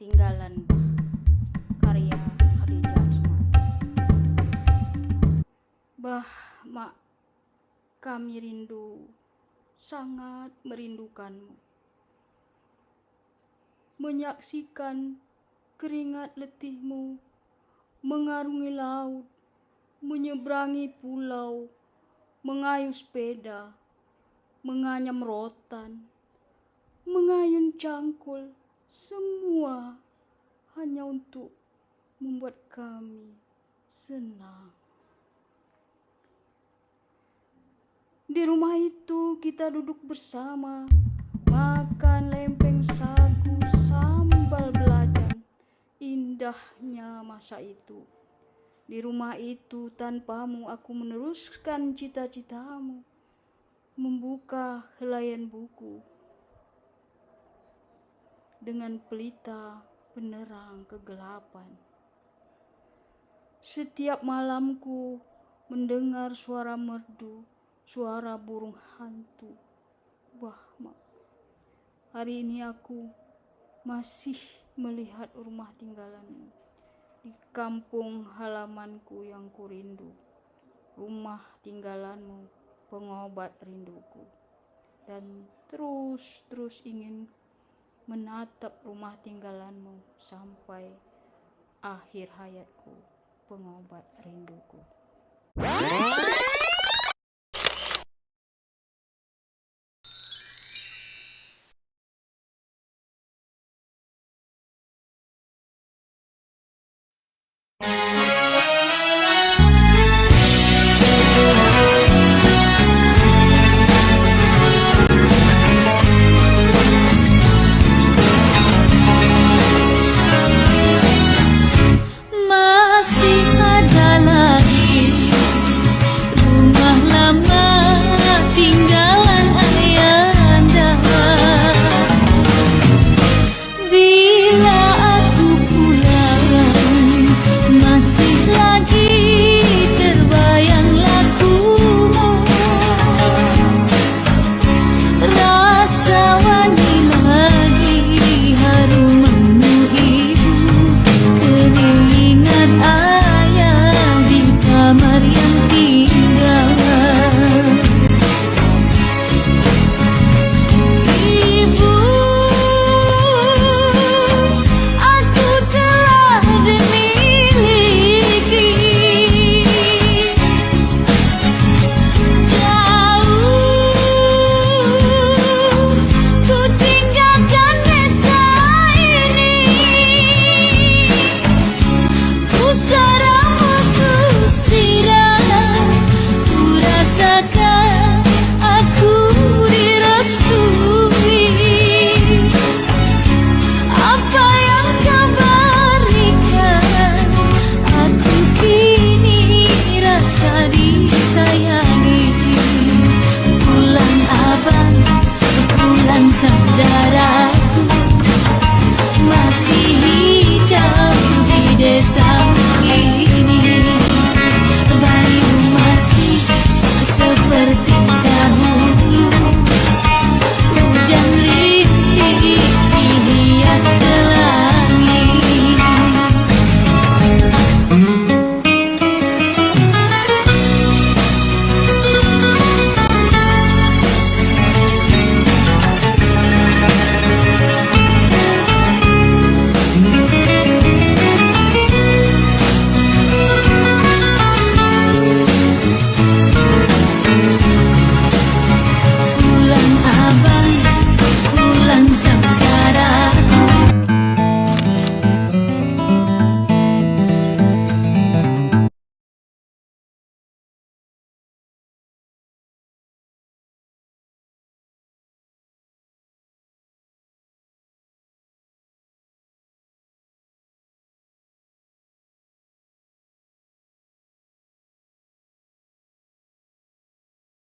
Tinggalan karya Khadijah Asmad. Bah, mak, kami rindu, sangat merindukanmu. Menyaksikan keringat letihmu mengarungi laut, menyeberangi pulau, mengayuh sepeda, menganyam rotan, mengayun cangkul, semua hanya untuk membuat kami senang. Di rumah itu kita duduk bersama, makan lempeng sagu sambal belacan. Indahnya masa itu. Di rumah itu tanpamu aku meneruskan cita-citamu. Membuka helaian buku dengan pelita penerang kegelapan. Setiap malamku mendengar suara merdu, suara burung hantu. Wah, mak. Hari ini aku masih melihat rumah tinggalanmu di kampung halamanku yang kurindu. Rumah tinggalanmu pengobat rinduku. Dan terus-terus ingin menatap rumah tinggalanmu sampai akhir hayatku, pengobat rinduku. sound